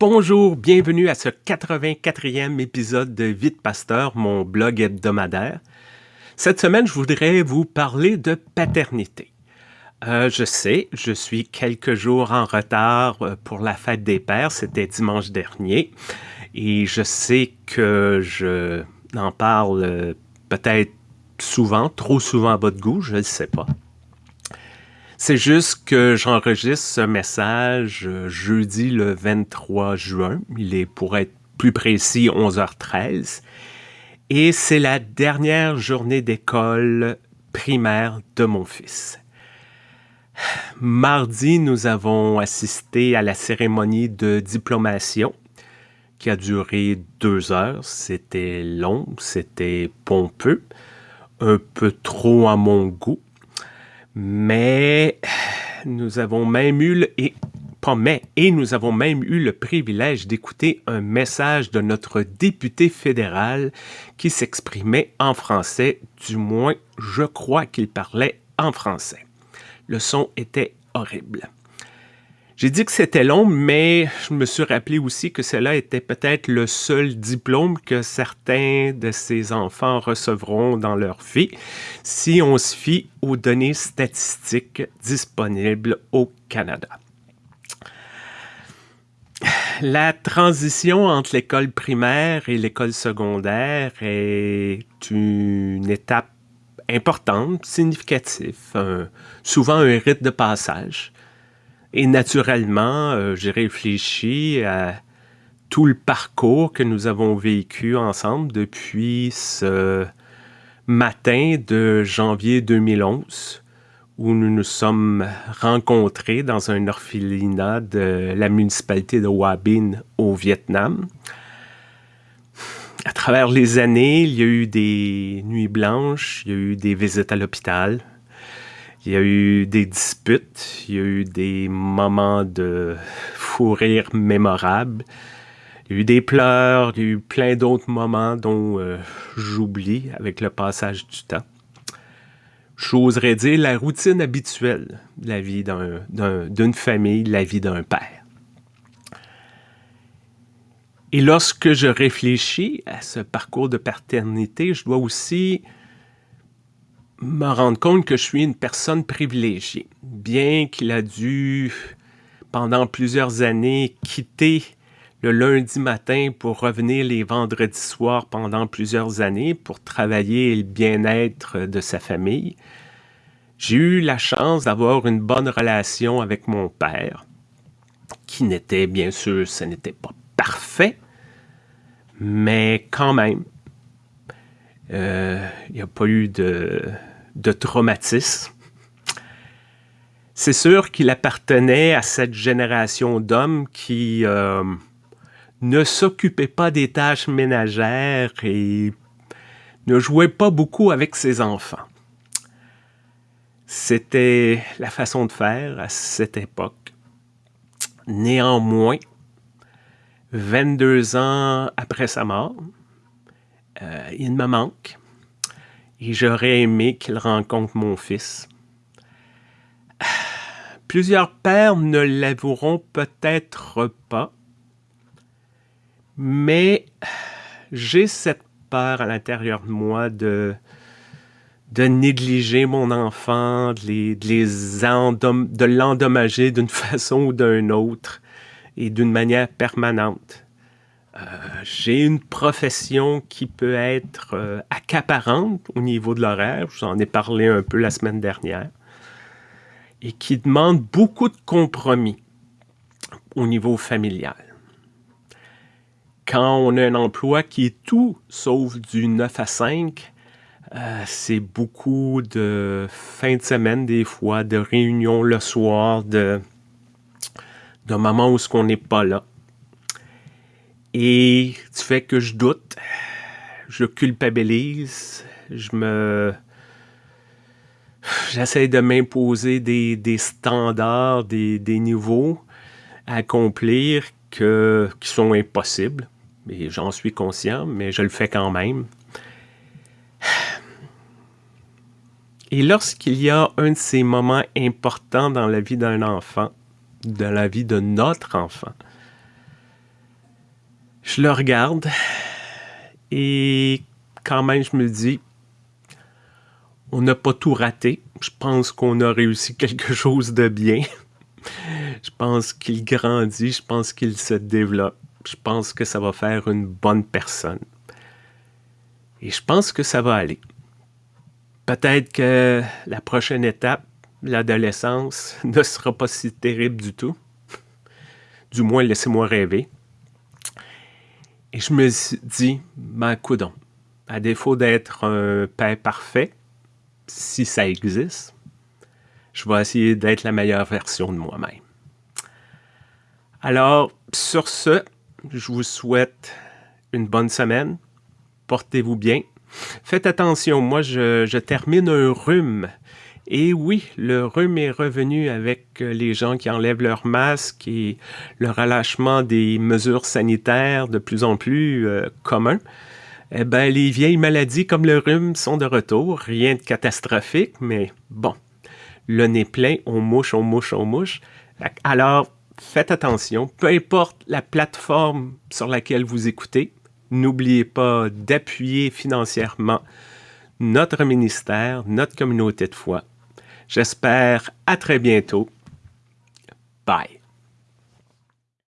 Bonjour, bienvenue à ce 84e épisode de Vite Pasteur, mon blog hebdomadaire. Cette semaine, je voudrais vous parler de paternité. Euh, je sais, je suis quelques jours en retard euh, pour la fête des pères, c'était dimanche dernier, et je sais que je n'en parle euh, peut-être souvent, trop souvent à votre goût, je ne sais pas. C'est juste que j'enregistre ce message jeudi le 23 juin. Il est, pour être plus précis, 11h13. Et c'est la dernière journée d'école primaire de mon fils. Mardi, nous avons assisté à la cérémonie de diplomation qui a duré deux heures. C'était long, c'était pompeux, un peu trop à mon goût. Mais nous avons même eu le, et pas mais, et nous avons même eu le privilège d'écouter un message de notre député fédéral qui s'exprimait en français, du moins je crois qu'il parlait en français. Le son était horrible. J'ai dit que c'était long, mais je me suis rappelé aussi que cela était peut-être le seul diplôme que certains de ces enfants recevront dans leur vie si on se fie aux données statistiques disponibles au Canada. La transition entre l'école primaire et l'école secondaire est une étape importante, significative, souvent un rite de passage. Et naturellement, euh, j'ai réfléchi à tout le parcours que nous avons vécu ensemble depuis ce matin de janvier 2011 où nous nous sommes rencontrés dans un orphelinat de la municipalité de Hoa Binh au Vietnam. À travers les années, il y a eu des nuits blanches, il y a eu des visites à l'hôpital, il y a eu des disputes, il y a eu des moments de fou rire mémorables, il y a eu des pleurs, il y a eu plein d'autres moments dont euh, j'oublie avec le passage du temps. J'oserais dire la routine habituelle de la vie d'une famille, la vie d'un père. Et lorsque je réfléchis à ce parcours de paternité, je dois aussi me rendre compte que je suis une personne privilégiée. Bien qu'il a dû, pendant plusieurs années, quitter le lundi matin pour revenir les vendredis soirs pendant plusieurs années pour travailler le bien-être de sa famille, j'ai eu la chance d'avoir une bonne relation avec mon père, qui n'était, bien sûr, ce n'était pas parfait, mais quand même, euh, il n'y a pas eu de, de traumatisme. C'est sûr qu'il appartenait à cette génération d'hommes qui euh, ne s'occupaient pas des tâches ménagères et ne jouaient pas beaucoup avec ses enfants. C'était la façon de faire à cette époque. Néanmoins, 22 ans après sa mort, euh, il me manque et j'aurais aimé qu'il rencontre mon fils. Plusieurs pères ne l'avoueront peut-être pas, mais j'ai cette peur à l'intérieur de moi de, de négliger mon enfant, de, de l'endommager d'une façon ou d'une autre et d'une manière permanente. Euh, j'ai une profession qui peut être euh, accaparante au niveau de l'horaire, je vous en ai parlé un peu la semaine dernière, et qui demande beaucoup de compromis au niveau familial. Quand on a un emploi qui est tout sauf du 9 à 5, euh, c'est beaucoup de fin de semaine des fois, de réunions le soir, de, de moments où ce qu'on n'est pas là. Et tu fais que je doute, je culpabilise, je me... J'essaie de m'imposer des, standards, des, niveaux à accomplir que, qui sont impossibles. Et j'en suis conscient, mais je le fais quand même. Et lorsqu'il y a un de ces moments importants dans la vie d'un enfant, dans la vie de notre enfant, Je le regarde et quand même, je me dis, on n'a pas tout raté. Je pense qu'on a réussi quelque chose de bien. Je pense qu'il grandit, je pense qu'il se développe. Je pense que ça va faire une bonne personne. Et je pense que ça va aller. Peut-être que la prochaine étape, l'adolescence, ne sera pas si terrible du tout. Du moins, laissez-moi rêver. Et je me dis, ben, coudon, à défaut d'être un père parfait, si ça existe, je vais essayer d'être la meilleure version de moi-même. Alors, sur ce, je vous souhaite une bonne semaine. Portez-vous bien. Faites attention, moi, je, termine un rhume. Et oui, le rhume est revenu avec les gens qui enlèvent leur masque et le relâchement des mesures sanitaires de plus en plus euh. Eh bien, les vieilles maladies comme le rhume sont de retour. Rien de catastrophique, mais bon, le nez plein, on mouche, on mouche, on mouche. Alors, faites attention, peu importe la plateforme sur laquelle vous écoutez, n'oubliez pas d'appuyer financièrement notre ministère, notre communauté de foi. J'espère à très bientôt. Bye.